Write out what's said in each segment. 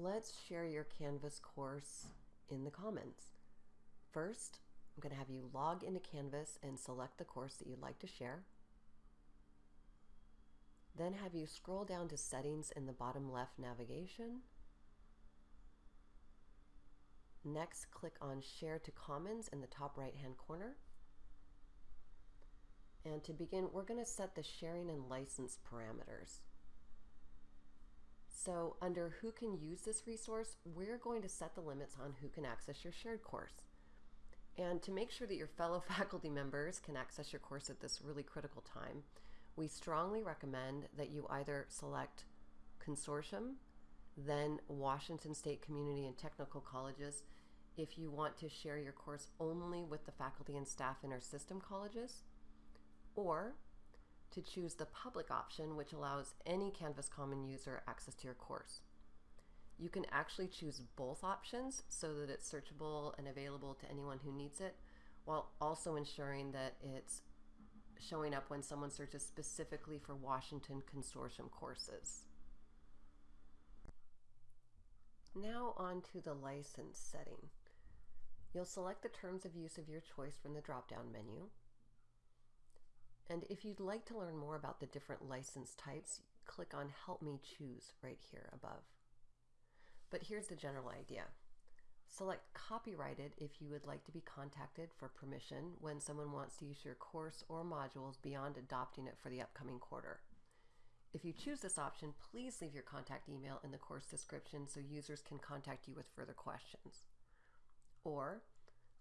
Let's share your Canvas course in the Commons. First, I'm going to have you log into Canvas and select the course that you'd like to share. Then have you scroll down to Settings in the bottom left navigation. Next, click on Share to Commons in the top right hand corner. And to begin, we're going to set the sharing and license parameters. So under who can use this resource, we're going to set the limits on who can access your shared course. And to make sure that your fellow faculty members can access your course at this really critical time, we strongly recommend that you either select consortium, then Washington State Community and Technical Colleges if you want to share your course only with the faculty and staff in our system colleges, or to choose the public option, which allows any Canvas Common user access to your course. You can actually choose both options so that it's searchable and available to anyone who needs it, while also ensuring that it's showing up when someone searches specifically for Washington Consortium courses. Now on to the license setting. You'll select the terms of use of your choice from the drop-down menu. And if you'd like to learn more about the different license types, click on Help Me Choose right here above. But here's the general idea. Select Copyrighted if you would like to be contacted for permission when someone wants to use your course or modules beyond adopting it for the upcoming quarter. If you choose this option, please leave your contact email in the course description so users can contact you with further questions. Or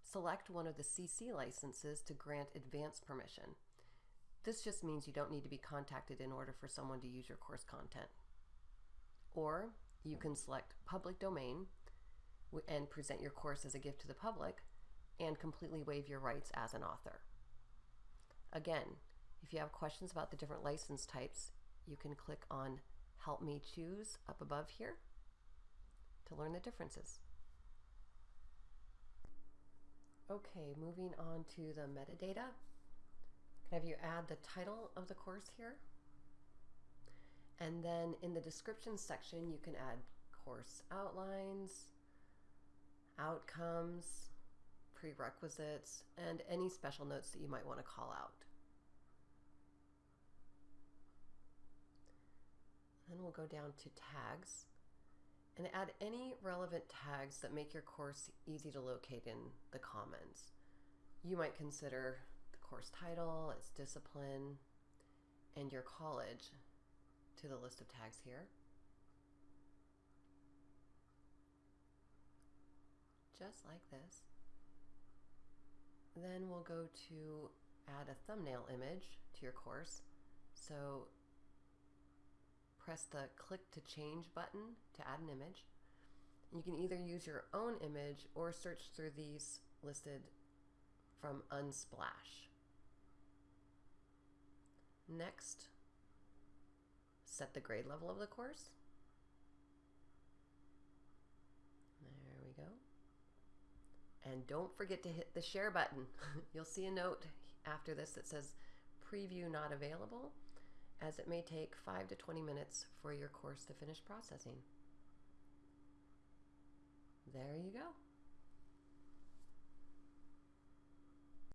select one of the CC licenses to grant advanced permission. This just means you don't need to be contacted in order for someone to use your course content. Or you can select public domain and present your course as a gift to the public and completely waive your rights as an author. Again, if you have questions about the different license types, you can click on Help Me Choose up above here to learn the differences. Okay, moving on to the metadata. Have you add the title of the course here. And then in the description section, you can add course outlines, outcomes, prerequisites, and any special notes that you might want to call out. Then we'll go down to tags and add any relevant tags that make your course easy to locate in the Commons. You might consider course title, its discipline, and your college to the list of tags here. Just like this. Then we'll go to add a thumbnail image to your course. So press the click to change button to add an image. You can either use your own image or search through these listed from Unsplash. Next, set the grade level of the course. There we go. And don't forget to hit the share button. You'll see a note after this that says preview not available as it may take 5 to 20 minutes for your course to finish processing. There you go.